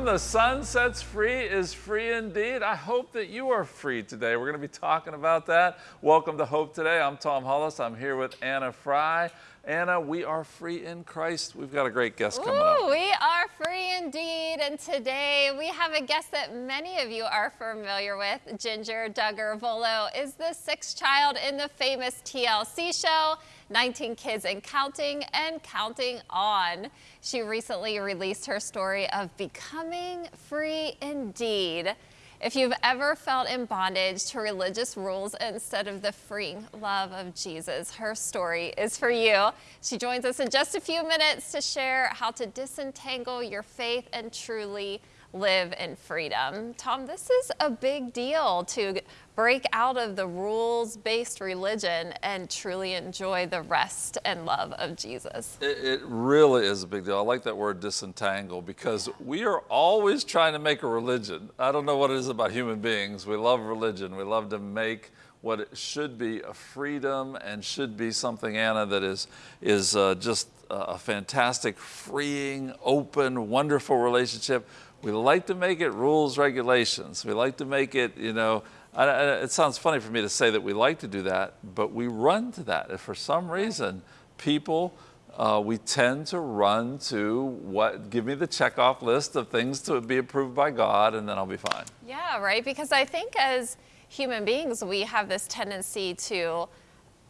Whom the Son sets free is free indeed. I hope that you are free today. We're going to be talking about that. Welcome to Hope Today. I'm Tom Hollis. I'm here with Anna Fry. Anna, we are free in Christ. We've got a great guest coming Ooh, up. we are free indeed. And today we have a guest that many of you are familiar with. Jinger Duggar Vuolo is the sixth child in the famous TLC show, 19 Kids and Counting and Counting On. She recently released her story of becoming free indeed. If you've ever felt in bondage to religious rules instead of the freeing love of Jesus, her story is for you. She joins us in just a few minutes to share how to disentangle your faith and truly live in freedom. Tom, this is a big deal to break out of the rules based religion and truly enjoy the rest and love of Jesus. It, it, really is a big deal. I like that word disentangle because we are always trying to make a religion. I don't know what it is about human beings. We love religion. We love to make what it should be a freedom and should be something, Anna, that is, is uh, just a fantastic, freeing, open, wonderful relationship we like to make it rules, regulations. We like to make it, you know, I, I, it sounds funny for me to say that we like to do that, but we run to that. If for some reason, people, uh, we tend to run to what, give me the checkoff list of things to be approved by God, and then I'll be fine. Yeah, right. Because I think as human beings, we have this tendency to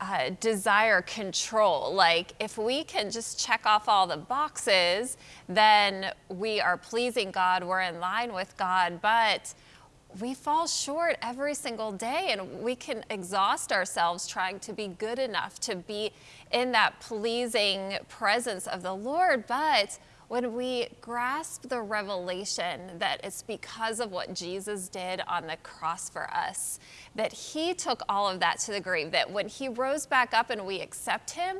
uh, desire control. Like if we can just check off all the boxes, then we are pleasing God, we're in line with God, but we fall short every single day and we can exhaust ourselves trying to be good enough to be in that pleasing presence of the Lord. But when we grasp the revelation that it's because of what Jesus did on the cross for us, that he took all of that to the grave, that when he rose back up and we accept him,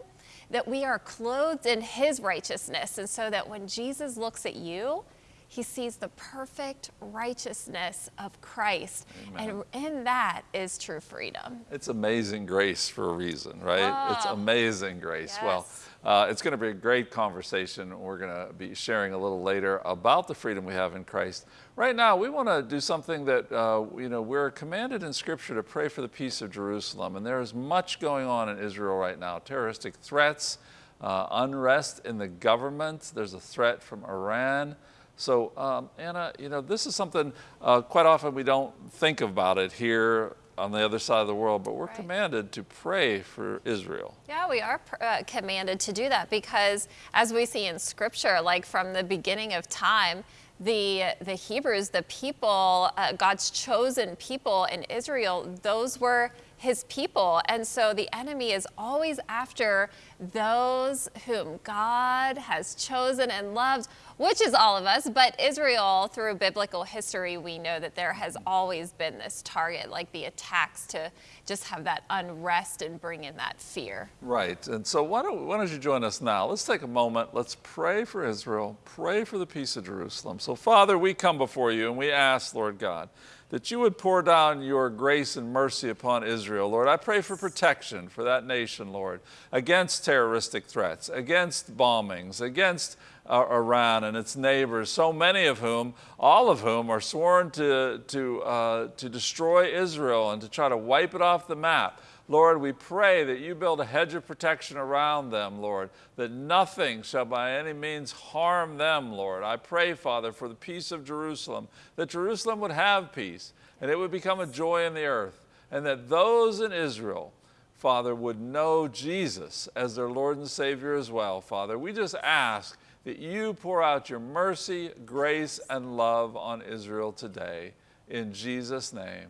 that we are clothed in his righteousness. And so that when Jesus looks at you, he sees the perfect righteousness of Christ. Amen. And in that is true freedom. It's amazing grace for a reason, right? Oh, it's amazing grace. Yes. Well, uh, it's going to be a great conversation. We're going to be sharing a little later about the freedom we have in Christ. Right now, we want to do something that, uh, you know, we're commanded in Scripture to pray for the peace of Jerusalem. And there is much going on in Israel right now terroristic threats, uh, unrest in the government. There's a threat from Iran. So um, Anna, you know, this is something uh, quite often we don't think about it here on the other side of the world, but we're right. commanded to pray for Israel. Yeah, we are uh, commanded to do that because as we see in scripture, like from the beginning of time, the, the Hebrews, the people, uh, God's chosen people in Israel, those were his people. And so the enemy is always after those whom God has chosen and loved, which is all of us. But Israel, through biblical history, we know that there has always been this target, like the attacks to just have that unrest and bring in that fear. Right. And so why don't, why don't you join us now? Let's take a moment. Let's pray for Israel, pray for the peace of Jerusalem. So, Father, we come before you and we ask, Lord God, that you would pour down your grace and mercy upon Israel. Lord, I pray for protection for that nation, Lord, against terroristic threats, against bombings, against uh, Iran and its neighbors, so many of whom, all of whom, are sworn to, to, uh, to destroy Israel and to try to wipe it off the map. Lord, we pray that you build a hedge of protection around them, Lord, that nothing shall by any means harm them, Lord. I pray, Father, for the peace of Jerusalem, that Jerusalem would have peace and it would become a joy in the earth, and that those in Israel, Father, would know Jesus as their Lord and Savior as well, Father. We just ask that you pour out your mercy, grace, and love on Israel today. In Jesus' name,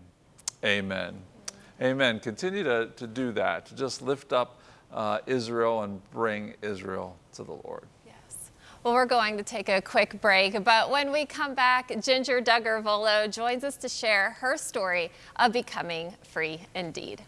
amen. Amen. Continue to, to do that, to just lift up uh, Israel and bring Israel to the Lord. Yes. Well, we're going to take a quick break, but when we come back, Jinger Duggar Vuolo joins us to share her story of becoming free indeed.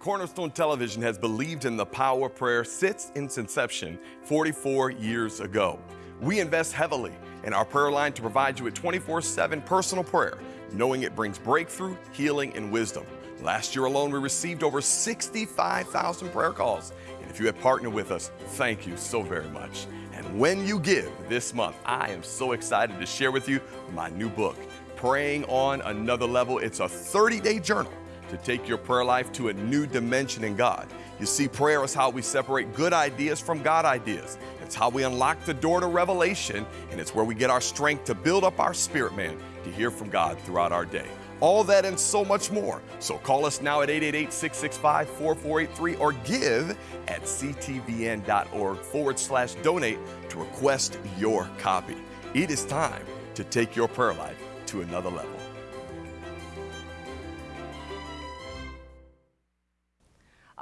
Cornerstone Television has believed in the power of prayer since its inception 44 years ago. We invest heavily in our prayer line to provide you with 24 7 personal prayer, knowing it brings breakthrough, healing, and wisdom. Last year alone, we received over 65,000 prayer calls. And if you have partnered with us, thank you so very much. And when you give this month, I am so excited to share with you my new book, Praying on Another Level. It's a 30 day journal to take your prayer life to a new dimension in God. You see, prayer is how we separate good ideas from God ideas. It's how we unlock the door to revelation, and it's where we get our strength to build up our spirit man to hear from God throughout our day. All that and so much more. So call us now at 888 665 4483 or give at ctvn.org forward slash donate to request your copy. It is time to take your prayer life to another level.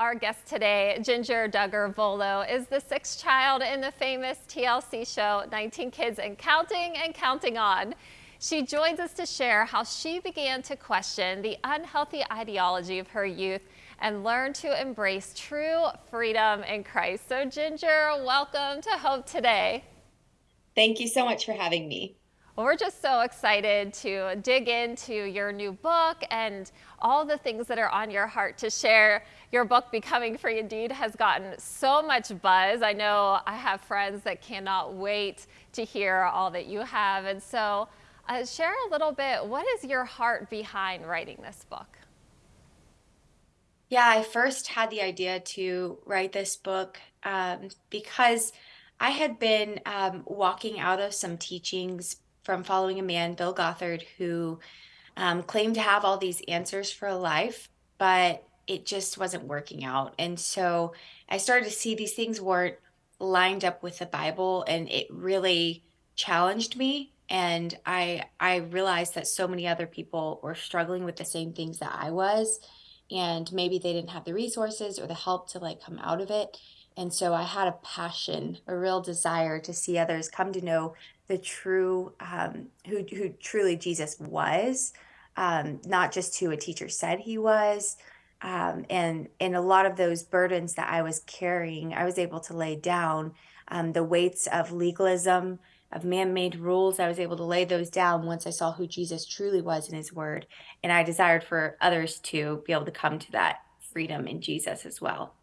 Our guest today, Jinger Duggar Vuolo, is the sixth child in the famous TLC show 19 Kids and Counting and Counting On. She joins us to share how she began to question the unhealthy ideology of her youth and learn to embrace true freedom in Christ. So, Jinger, welcome to Hope Today. Thank you so much for having me. Well, we're just so excited to dig into your new book and all the things that are on your heart to share. Your book, Becoming Free Indeed, has gotten so much buzz. I know I have friends that cannot wait to hear all that you have. And so, uh, share a little bit what is your heart behind writing this book? Yeah, I first had the idea to write this book um, because I had been um, walking out of some teachings from following a man, Bill Gothard, who um, claimed to have all these answers for life, but it just wasn't working out. And so I started to see these things weren't lined up with the Bible, and it really challenged me. And I I realized that so many other people were struggling with the same things that I was, and maybe they didn't have the resources or the help to like come out of it. And so I had a passion, a real desire to see others come to know the true um, who who truly Jesus was, um, not just who a teacher said he was. Um, and and a lot of those burdens that I was carrying, I was able to lay down um, the weights of legalism, of man-made rules. I was able to lay those down once I saw who Jesus truly was in His Word, and I desired for others to be able to come to that freedom in Jesus as well.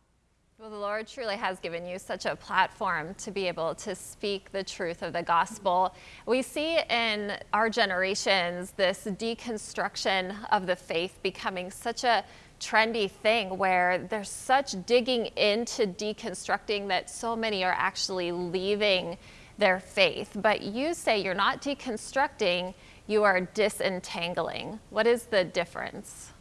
Well, the Lord truly has given you such a platform to be able to speak the truth of the gospel. We see in our generations this deconstruction of the faith becoming such a trendy thing where there's such digging into deconstructing that so many are actually leaving their faith. But you say you're not deconstructing, you are disentangling. What is the difference?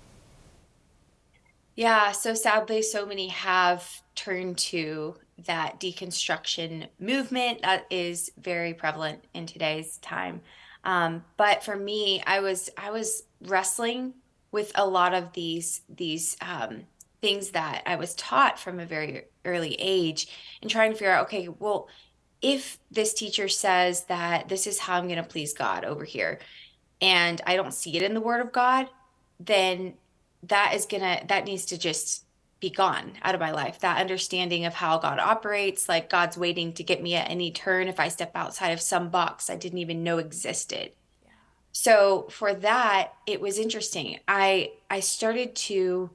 Yeah, so sadly, so many have turned to that deconstruction movement that is very prevalent in today's time. Um, but for me, I was I was wrestling with a lot of these these um, things that I was taught from a very early age, and trying to figure out, okay, well, if this teacher says that this is how I'm going to please God over here, and I don't see it in the Word of God, then that is gonna that needs to just be gone out of my life. That understanding of how god operates like god's waiting to get me at any turn. If i step outside of some box i didn't even know existed. Yeah. so for that it was interesting. I i started to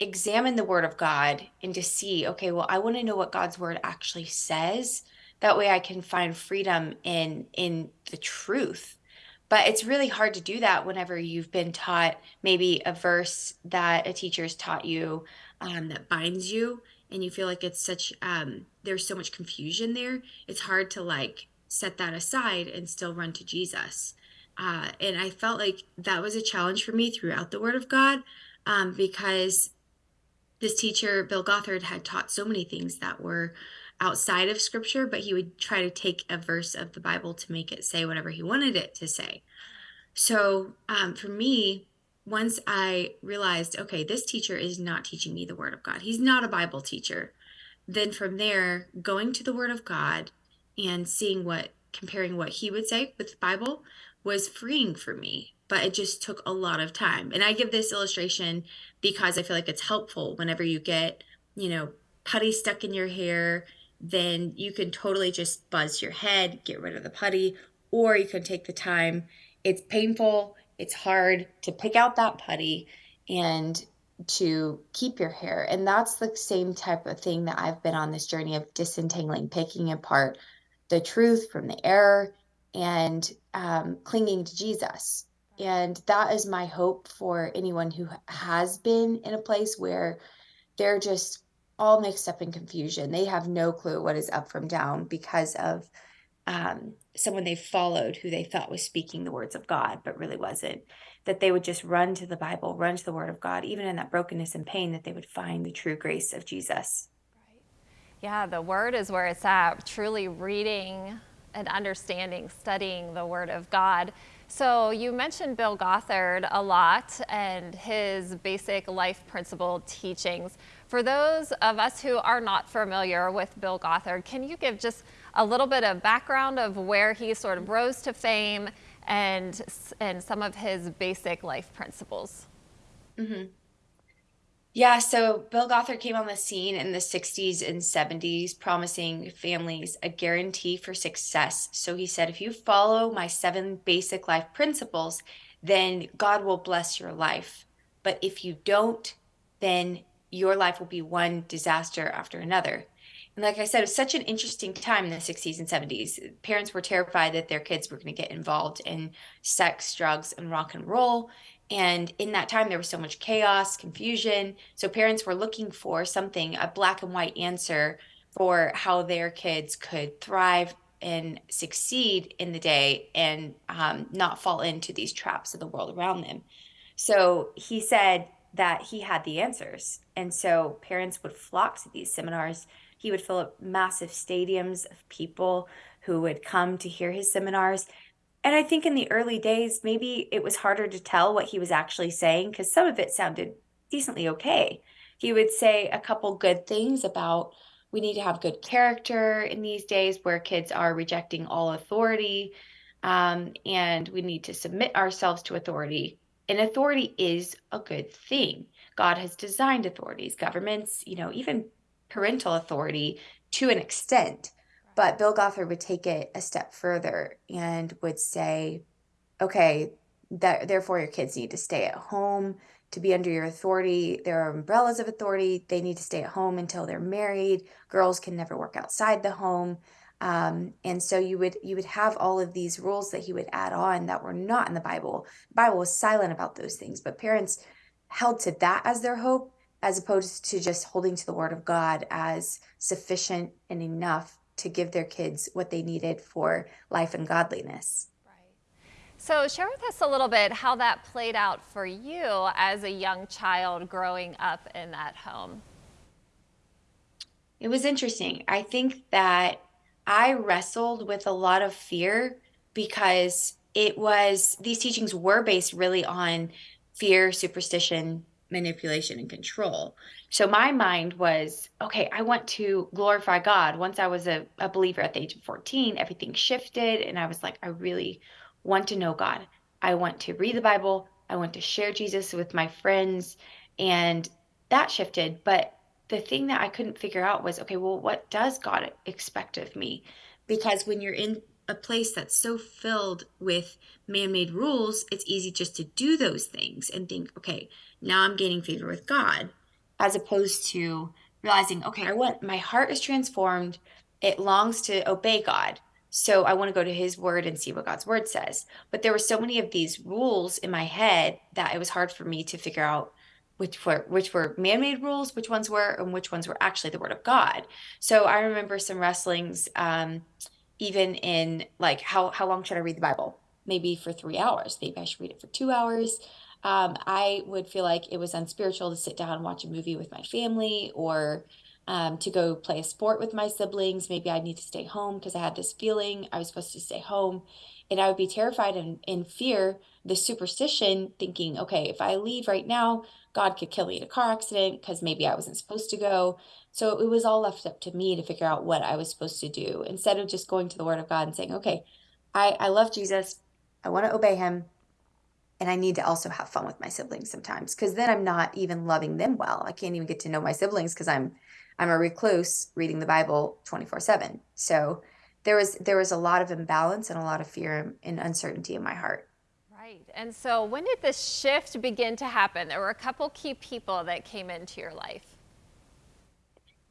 examine the word of god and to see okay well i want to know what god's word actually says. That way i can find freedom in in the truth but it's really hard to do that whenever you've been taught maybe a verse that a teacher has taught you um, that binds you and you feel like it's such um, there's so much confusion there it's hard to like set that aside and still run to jesus. Uh, and i felt like that was a challenge for me throughout the word of god um, because this teacher bill gothard had taught so many things that were outside of scripture, but he would try to take a verse of the Bible to make it say whatever he wanted it to say. So um, for me, once I realized, okay, this teacher is not teaching me the Word of God, he's not a Bible teacher. Then from there, going to the Word of God and seeing what, comparing what he would say with the Bible was freeing for me. But it just took a lot of time. And I give this illustration because I feel like it's helpful whenever you get, you know, putty stuck in your hair then you can totally just buzz your head, get rid of the putty, or you can take the time. It's painful, it's hard to pick out that putty and to keep your hair. And that's the same type of thing that I've been on this journey of disentangling, picking apart the truth from the error and um, clinging to Jesus. And that is my hope for anyone who has been in a place where they're just all mixed up in confusion. They have no clue what is up from down because of um, someone they followed who they thought was speaking the words of God, but really wasn't. That they would just run to the Bible, run to the Word of God, even in that brokenness and pain, that they would find the true grace of Jesus. Right. Yeah, the Word is where it's at. Truly reading and understanding, studying the Word of God. So you mentioned Bill Gothard a lot and his basic life principle teachings. For those of us who are not familiar with Bill Gothard, can you give just a little bit of background of where he sort of rose to fame and, and some of his basic life principles? Mm-hmm. Yeah, so Bill Gothard came on the scene in the 60s and 70s, promising families a guarantee for success. So he said, if you follow my seven basic life principles, then God will bless your life. But if you don't, then your life will be one disaster after another. And like I said, it was such an interesting time in the 60s and 70s. Parents were terrified that their kids were going to get involved in sex, drugs, and rock and roll. And in that time, there was so much chaos, confusion. So parents were looking for something, a black and white answer for how their kids could thrive and succeed in the day and um, not fall into these traps of the world around them. So he said that he had the answers. And so parents would flock to these seminars. He would fill up massive stadiums of people who would come to hear his seminars. And I think in the early days, maybe it was harder to tell what he was actually saying because some of it sounded decently okay. He would say a couple good things about we need to have good character in these days where kids are rejecting all authority. Um, and we need to submit ourselves to authority. And authority is a good thing. God has designed authorities, governments, you know, even parental authority to an extent. But Bill Gothard would take it a step further and would say, okay, that therefore your kids need to stay at home to be under your authority. There are umbrellas of authority. They need to stay at home until they're married. Girls can never work outside the home. Um, and so you would you would have all of these rules that he would add on that were not in the Bible. The Bible was silent about those things, but parents held to that as their hope as opposed to just holding to the word of God as sufficient and enough to give their kids what they needed for life and godliness. Right. So, share with us a little bit how that played out for you as a young child growing up in that home. It was interesting. I think that I wrestled with a lot of fear because it was, these teachings were based really on fear, superstition, manipulation and control. So my mind was, okay, I want to glorify God. Once I was a, a believer at the age of 14, everything shifted. And I was like, I really want to know God. I want to read the Bible. I want to share Jesus with my friends. And that shifted. But the thing that I couldn't figure out was, okay, well, what does God expect of me? Because when you're in a place that's so filled with man made rules, it's easy just to do those things and think, okay, now I'm gaining favor with God, as opposed to realizing, okay, I want my heart is transformed. It longs to obey God. So I want to go to his word and see what God's word says. But there were so many of these rules in my head that it was hard for me to figure out which were which were man-made rules, which ones were, and which ones were actually the word of God. So I remember some wrestlings, um, even in like how how long should I read the Bible? Maybe for three hours. Maybe I should read it for two hours um, I would feel like it was unspiritual to sit down and watch a movie with my family or um, to go play a sport with my siblings. Maybe I'd need to stay home because I had this feeling I was supposed to stay home. And I would be terrified and in fear, the superstition, thinking, okay, if I leave right now, God could kill me in a car accident because maybe I wasn't supposed to go. So it was all left up to me to figure out what I was supposed to do instead of just going to the Word of God and saying, okay, I, I love Jesus. I want to obey him and I need to also have fun with my siblings sometimes because then I'm not even loving them well. I can't even get to know my siblings because I'm I'm a recluse reading the Bible 24/7. So there was there was a lot of imbalance and a lot of fear and uncertainty in my heart. And so, when did this shift begin to happen? There were a couple key people that came into your life.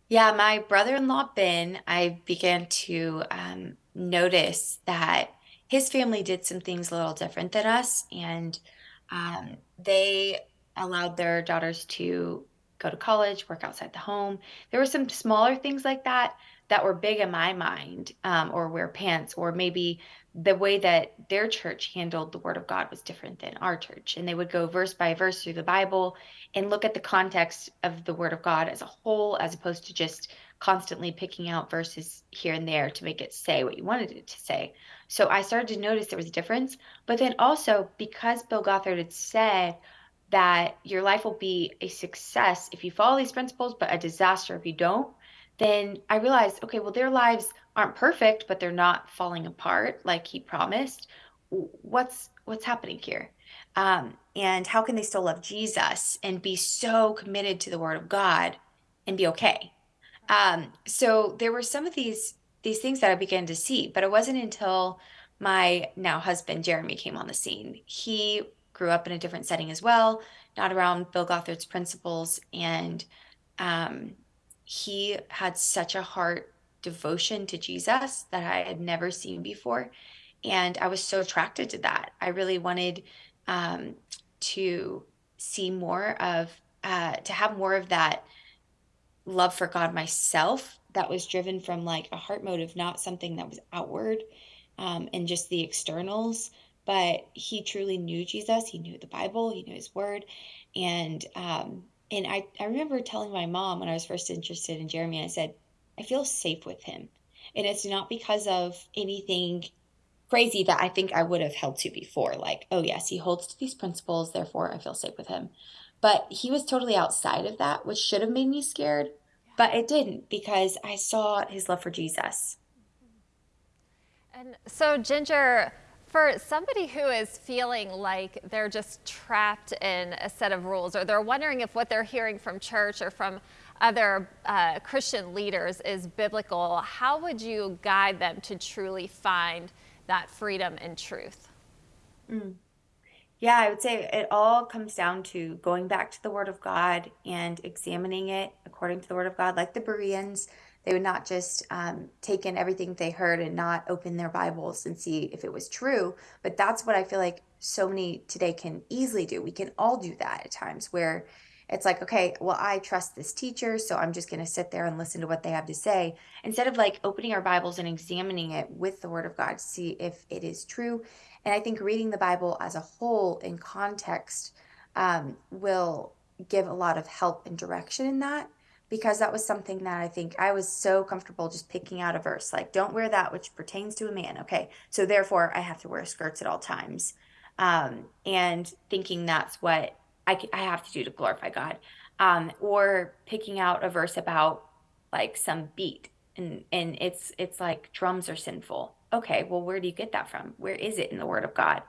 Yeah, my brother-in-law Ben, I began to um, notice that his family did some things a little different than us, and um, they allowed their daughters to go to college, work outside the home. There were some smaller things like that that were big in my mind, um, or wear pants, or maybe the way that their church handled the word of God was different than our church. And they would go verse by verse through the Bible and look at the context of the word of God as a whole, as opposed to just constantly picking out verses here and there to make it say what you wanted it to say. So I started to notice there was a difference. But then also, because Bill Gothard had said that your life will be a success if you follow these principles, but a disaster if you don't, then I realized, okay, well, their lives aren't perfect, but they're not falling apart like he promised. What's what's happening here? Um, and how can they still love Jesus and be so committed to the Word of God and be okay? Um, so there were some of these these things that I began to see, but it wasn't until my now husband Jeremy came on the scene. He grew up in a different setting as well, not around Bill Gothard's principles, and um, he had such a heart devotion to Jesus that I had never seen before. And I was so attracted to that. I really wanted um, to see more of, uh, to have more of that love for God myself that was driven from like a heart motive, not something that was outward um, and just the externals. But he truly knew Jesus. He knew the Bible. He knew his word. And, um, and I, I remember telling my mom when I was first interested in Jeremy, I said, I feel safe with him. And it's not because of anything crazy that I think I would have held to before. Like, oh, yes, he holds to these principles, therefore I feel safe with him. But he was totally outside of that, which should have made me scared, but it didn't because I saw his love for Jesus. And so, Jinger, for somebody who is feeling like they're just trapped in a set of rules, or they're wondering if what they're hearing from church or from other uh, Christian leaders is biblical, how would you guide them to truly find that freedom and truth? Mm. Yeah, I would say it all comes down to going back to the Word of God and examining it according to the Word of God, like the Bereans. They would not just um, take in everything they heard and not open their Bibles and see if it was true. But that's what I feel like so many today can easily do. We can all do that at times where it's like, okay, well, I trust this teacher, so I'm just going to sit there and listen to what they have to say instead of like opening our Bibles and examining it with the Word of God to see if it is true. And I think reading the Bible as a whole in context um, will give a lot of help and direction in that because that was something that I think I was so comfortable just picking out a verse like, don't wear that which pertains to a man. Okay, so therefore I have to wear skirts at all times. Um, and thinking that's what I, I have to do to glorify God. Um, or picking out a verse about like some beat and and it's it's like drums are sinful. Okay, well where do you get that from? Where is it in the word of God?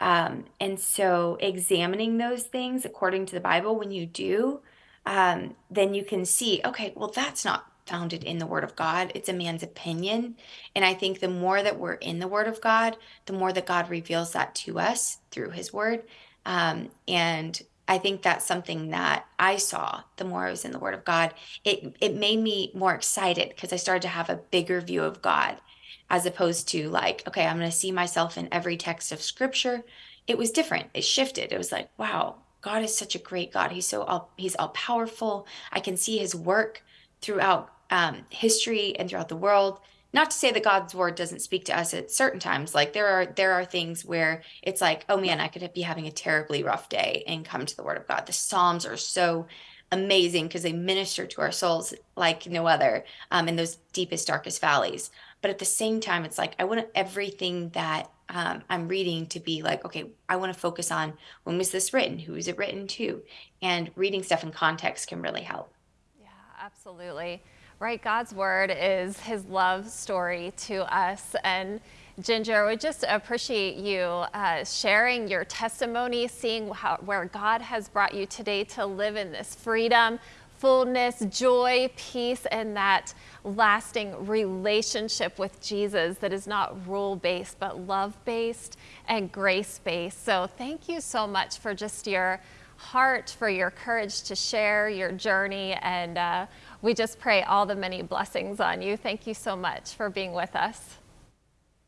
Um, and so examining those things according to the Bible, when you do, um, then you can see, okay, well that's not founded in the Word of God. It's a man's opinion. And I think the more that we're in the Word of God, the more that God reveals that to us through His Word. Um, and I think that's something that I saw the more I was in the Word of God. It it made me more excited because I started to have a bigger view of God, as opposed to like, okay, I'm going to see myself in every text of Scripture. It was different. It shifted. It was like, wow, God is such a great God. He's so all He's all powerful. I can see His work throughout um, history and throughout the world not to say that God's word doesn't speak to us at certain times. Like there are there are things where it's like, oh man, I could be having a terribly rough day and come to the word of God. The Psalms are so amazing because they minister to our souls like no other um, in those deepest, darkest valleys. But at the same time, it's like I want everything that um, I'm reading to be like, okay, I want to focus on when was this written? Who is it written to? And reading stuff in context can really help. Yeah, absolutely right? God's word is his love story to us. And Jinger, we just appreciate you uh, sharing your testimony, seeing how, where God has brought you today to live in this freedom, fullness, joy, peace, and that lasting relationship with Jesus that is not rule based, but love based and grace based. So, thank you so much for just your heart, for your courage to share your journey. And uh, we just pray all the many blessings on you. Thank you so much for being with us.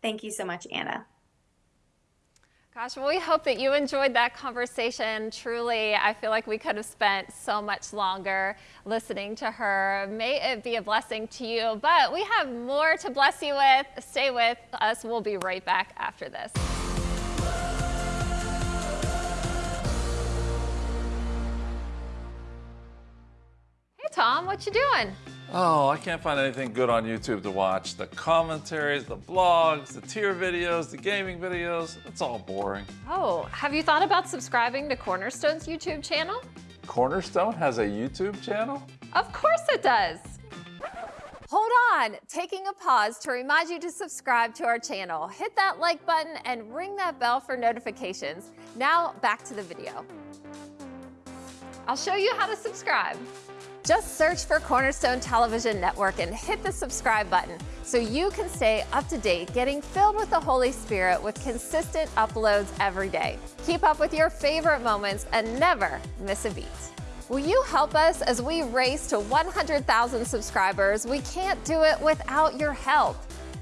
Thank you so much, Anna. Gosh, well, we hope that you enjoyed that conversation. Truly, I feel like we could have spent so much longer listening to her. May it be a blessing to you, but we have more to bless you with. Stay with us. We'll be right back after this. Tom, what you doing? Oh, I can't find anything good on YouTube to watch. The commentaries, the blogs, the tier videos, the gaming videos, it's all boring. Oh, have you thought about subscribing to Cornerstone's YouTube channel? Cornerstone has a YouTube channel? Of course it does. Hold on, taking a pause to remind you to subscribe to our channel. Hit that like button and ring that bell for notifications. Now back to the video. I'll show you how to subscribe. Just search for Cornerstone Television Network and hit the subscribe button so you can stay up to date, getting filled with the Holy Spirit with consistent uploads every day. Keep up with your favorite moments and never miss a beat. Will you help us as we race to 100,000 subscribers? We can't do it without your help.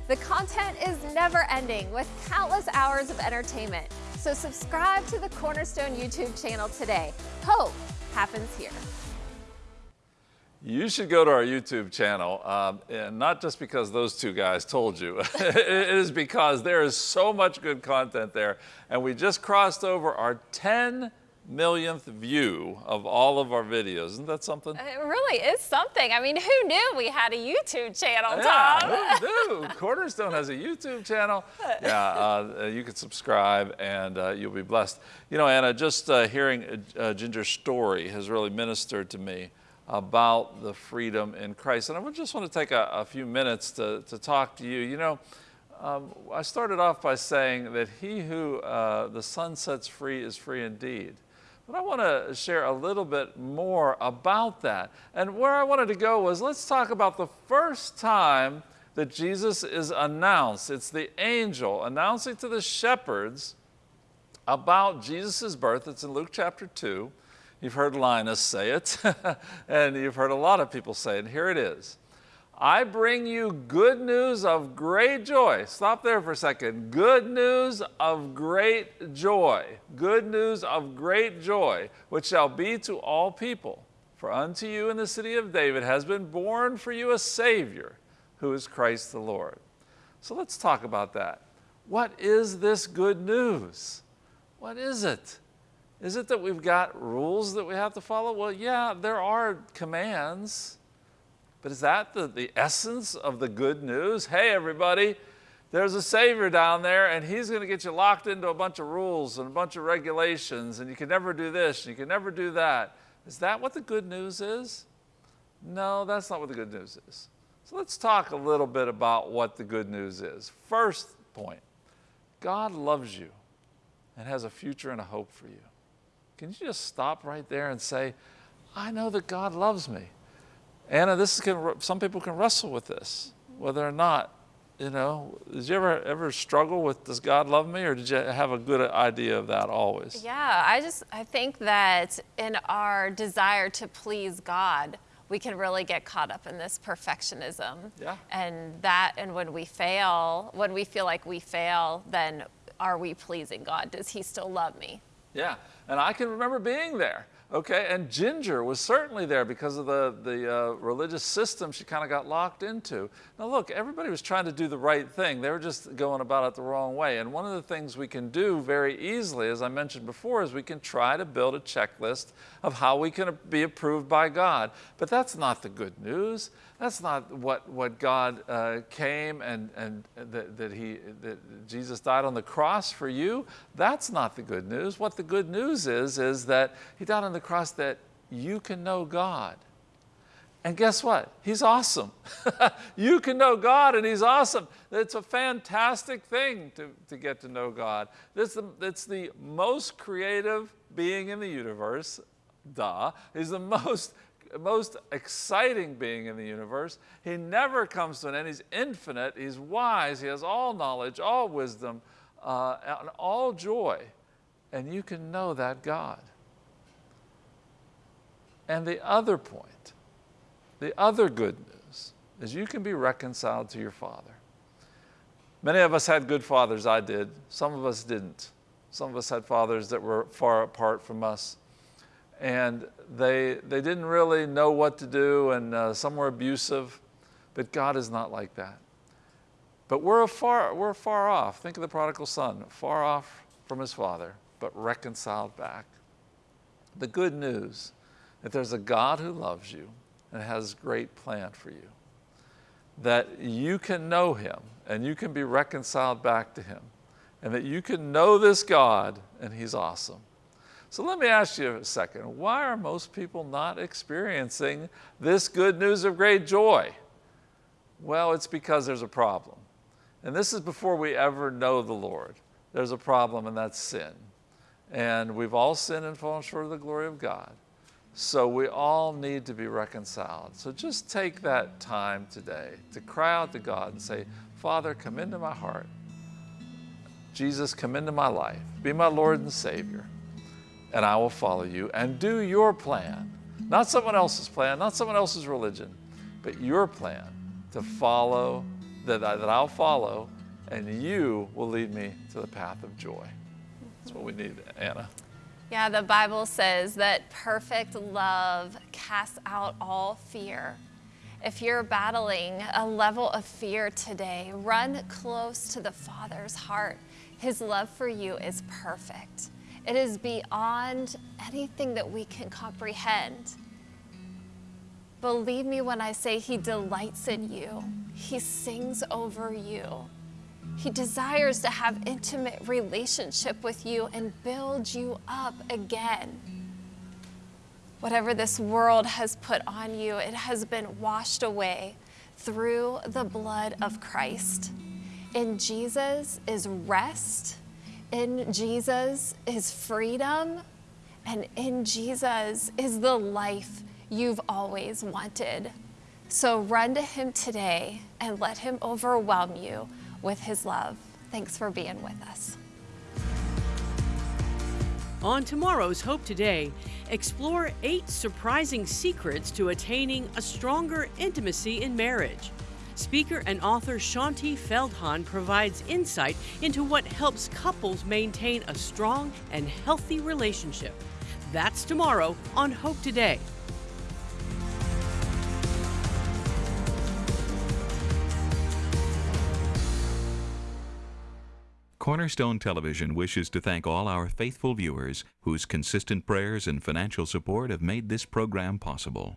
The content is never ending with countless hours of entertainment. So subscribe to the Cornerstone YouTube channel today. Hope happens here. You should go to our YouTube channel, um, and not just because those two guys told you. it is because there is so much good content there. And we just crossed over our 10 millionth view of all of our videos. Isn't that something? It really is something. I mean, who knew we had a YouTube channel, Tom? Yeah, who knew? Cornerstone has a YouTube channel. Yeah, uh, you can subscribe and uh, you'll be blessed. You know, Anna, just uh, hearing uh, Jinger's story has really ministered to me about the freedom in Christ. And I just want to take a, a few minutes to, to talk to you. You know, um, I started off by saying that he who uh, the Son sets free is free indeed. But I want to share a little bit more about that. And where I wanted to go was let's talk about the first time that Jesus is announced. It's the angel announcing to the shepherds about Jesus' birth. It's in Luke chapter 2. You've heard Linus say it, and you've heard a lot of people say it. Here it is. I bring you good news of great joy. Stop there for a second. Good news of great joy. Good news of great joy, which shall be to all people. For unto you in the city of David has been born for you a Savior, who is Christ the Lord. So let's talk about that. What is this good news? What is it? Is it that we've got rules that we have to follow? Well, yeah, there are commands. But is that the, the essence of the good news? Hey, everybody, there's a Savior down there, and He's going to get you locked into a bunch of rules and a bunch of regulations, and you can never do this, and you can never do that. Is that what the good news is? No, that's not what the good news is. So let's talk a little bit about what the good news is. First point God loves you and has a future and a hope for you. Can you just stop right there and say, I know that God loves me? Anna, this can, some people can wrestle with this, whether or not, you know, did you ever ever struggle with does God love me, or did you have a good idea of that always? Yeah, I just I think that in our desire to please God, we can really get caught up in this perfectionism. Yeah. And that, and when we fail, when we feel like we fail, then are we pleasing God? Does He still love me? Yeah, and I can remember being there. Okay, and Jinger was certainly there because of the, the uh, religious system she kind of got locked into. Now, look, everybody was trying to do the right thing. They were just going about it the wrong way. And one of the things we can do very easily, as I mentioned before, is we can try to build a checklist of how we can be approved by God. But that's not the good news. That's not what, what God uh, came and, and that, that, he, that Jesus died on the cross for you. That's not the good news. What the good news is, is that He died on the cross that you can know God. And guess what? He's awesome. you can know God and He's awesome. It's a fantastic thing to, to get to know God. It's the, it's the most creative being in the universe. Duh. He's the most most exciting being in the universe. He never comes to an end. He's infinite. He's wise. He has all knowledge, all wisdom, uh, and all joy. And you can know that God. And the other point, the other good news, is you can be reconciled to your Father. Many of us had good fathers. I did. Some of us didn't. Some of us had fathers that were far apart from us. And they, they didn't really know what to do, and uh, some were abusive. But God is not like that. But we're far, we're far off. Think of the prodigal son, far off from his father, but reconciled back. The good news that there's a God who loves you and has great plan for you. That you can know him and you can be reconciled back to him. And that you can know this God and he's awesome. So let me ask you a second. Why are most people not experiencing this good news of great joy? Well, it's because there's a problem. And this is before we ever know the Lord. There's a problem, and that's sin. And we've all sinned and fallen short of the glory of God. So we all need to be reconciled. So just take that time today to cry out to God and say, Father, come into my heart. Jesus, come into my life. Be my Lord and Savior. And I will follow you and do your plan. Not someone else's plan, not someone else's religion, but your plan to follow, that, I, that I'll follow, and you will lead me to the path of joy. That's what we need, Anna. Yeah, the Bible says that perfect love casts out all fear. If you're battling a level of fear today, run close to the Father's heart. His love for you is perfect. It is beyond anything that we can comprehend. Believe me when I say He delights in you, He sings over you. He desires to have intimate relationship with you and build you up again. Whatever this world has put on you, it has been washed away through the blood of Christ. In Jesus is rest, in Jesus is freedom, and in Jesus is the life you've always wanted. So run to Him today and let Him overwhelm you with His love. Thanks for being with us. On tomorrow's Hope Today, explore eight surprising secrets to attaining a stronger intimacy in marriage. Speaker and author Shaunti Feldhahn provides insight into what helps couples maintain a strong and healthy relationship. That's tomorrow on Hope Today. Cornerstone Television wishes to thank all our faithful viewers whose consistent prayers and financial support have made this program possible.